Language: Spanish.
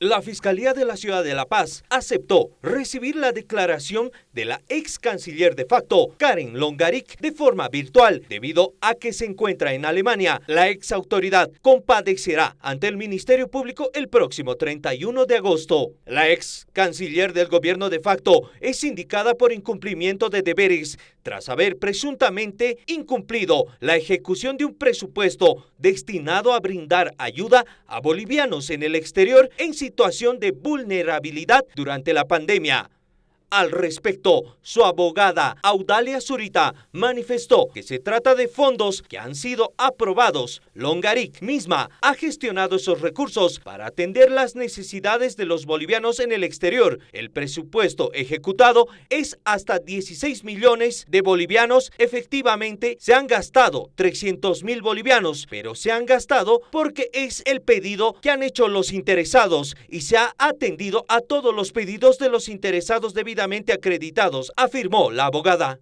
La Fiscalía de la Ciudad de La Paz aceptó recibir la declaración de la ex canciller de facto, Karen Longaric, de forma virtual, debido a que se encuentra en Alemania. La ex autoridad compadecerá ante el Ministerio Público el próximo 31 de agosto. La ex canciller del gobierno de facto es indicada por incumplimiento de deberes tras haber presuntamente incumplido la ejecución de un presupuesto destinado a brindar ayuda a bolivianos en el exterior en de vulnerabilidad durante la pandemia. Al respecto, su abogada Audalia Zurita manifestó que se trata de fondos que han sido aprobados. Longaric misma ha gestionado esos recursos para atender las necesidades de los bolivianos en el exterior. El presupuesto ejecutado es hasta 16 millones de bolivianos. Efectivamente, se han gastado 300 mil bolivianos, pero se han gastado porque es el pedido que han hecho los interesados y se ha atendido a todos los pedidos de los interesados debido acreditados, afirmó la abogada.